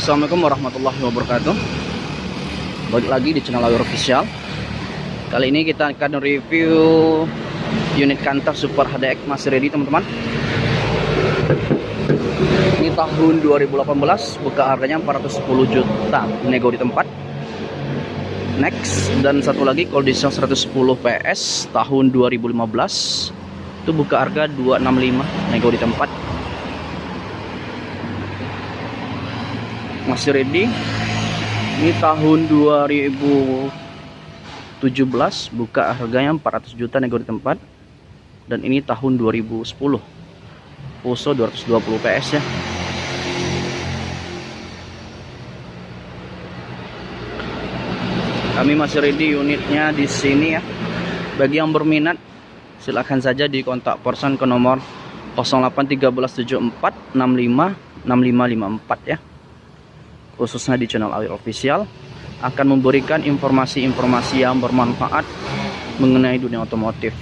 Assalamualaikum warahmatullahi wabarakatuh. Balik lagi di channel Awir Official. Kali ini kita akan review Unit kantor Super HDX masih ready teman-teman. Ini tahun 2018 Buka harganya 410 juta Nego di tempat. Next Dan satu lagi Coldisel 110 PS Tahun 2015 Itu buka harga 265 Nego di tempat masih ready. Ini tahun 2017 buka harganya 400 juta nego di tempat. Dan ini tahun 2010 Poso 220 PS ya. Kami masih ready unitnya di sini ya. Bagi yang berminat silahkan saja di kontak person ke nomor 081374 65 6554 ya khususnya di channel Awil Official akan memberikan informasi-informasi yang bermanfaat mengenai dunia otomotif.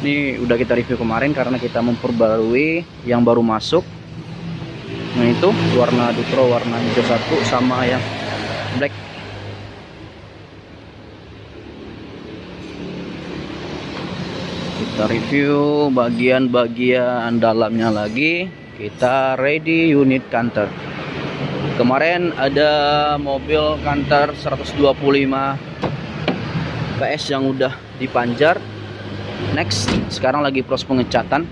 Ini udah kita review kemarin karena kita memperbarui yang baru masuk. Nah itu warna Dutro warna hijau satu sama yang black. Kita review bagian-bagian dalamnya lagi kita ready unit kantor kemarin ada mobil kantor 125 PS yang udah dipanjar next sekarang lagi proses pengecatan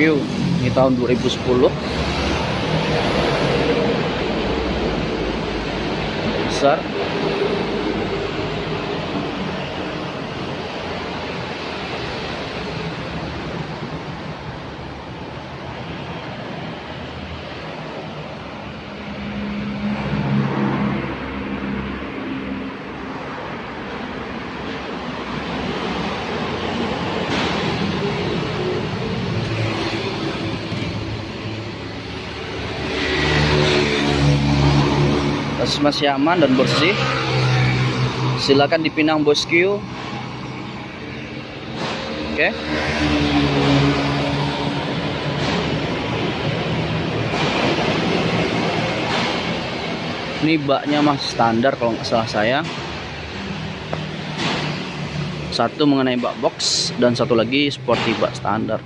review ini tahun 2010 besar masih aman dan bersih. Silakan dipinang bosku oke. Ini baknya masih standar kalau nggak salah saya. Satu mengenai bak box dan satu lagi sporty bak standar.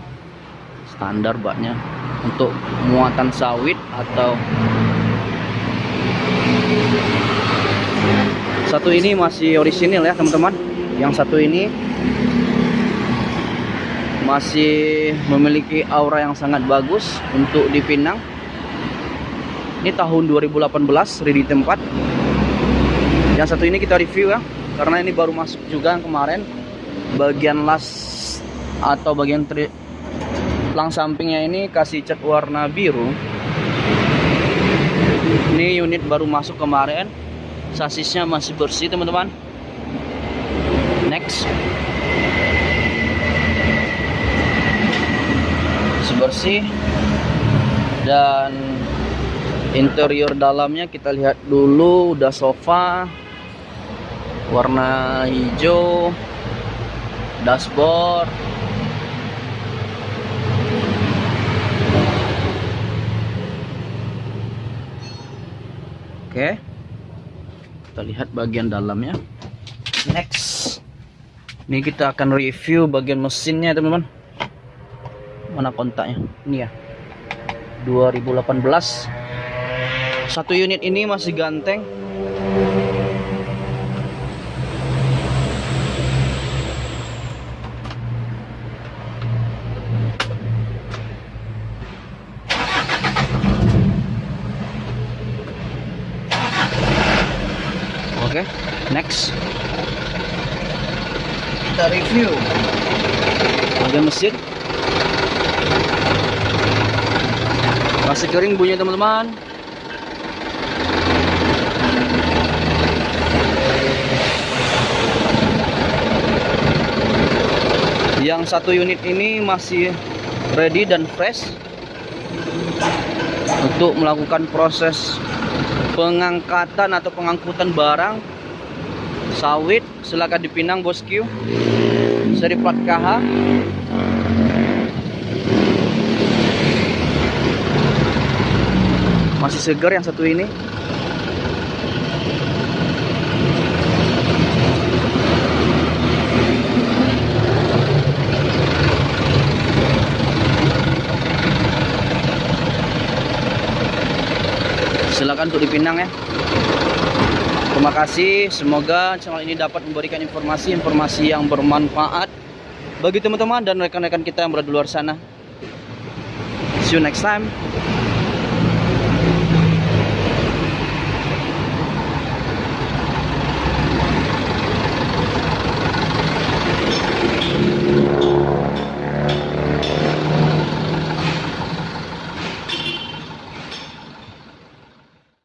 Standar baknya. Untuk muatan sawit atau satu ini masih orisinil ya teman-teman. Yang satu ini masih memiliki aura yang sangat bagus untuk dipinang. Ini tahun 2018 ready tempat. Yang satu ini kita review ya karena ini baru masuk juga yang kemarin. Bagian las atau bagian tri lang sampingnya ini kasih cat warna biru. Ini unit baru masuk kemarin sasisnya masih bersih teman-teman. Next. Masih bersih. Dan interior dalamnya kita lihat dulu udah sofa warna hijau dashboard. Oke. okay kita lihat bagian dalamnya. Next. Ini kita akan review bagian mesinnya teman-teman. Mana kontaknya? Ini ya. 2018 satu unit ini masih ganteng Oke, okay, next kita review bagian mesin. Masih kering bunyi teman-teman. Yang satu unit ini masih ready dan fresh untuk melakukan proses pengangkatan atau pengangkutan barang sawit silakan dipinang bosku seri plat KH masih segar yang satu ini silakan untuk dipinang ya. Terima kasih semoga channel ini dapat memberikan informasi-informasi yang bermanfaat bagi teman-teman dan rekan-rekan kita yang berada di luar sana. See you next time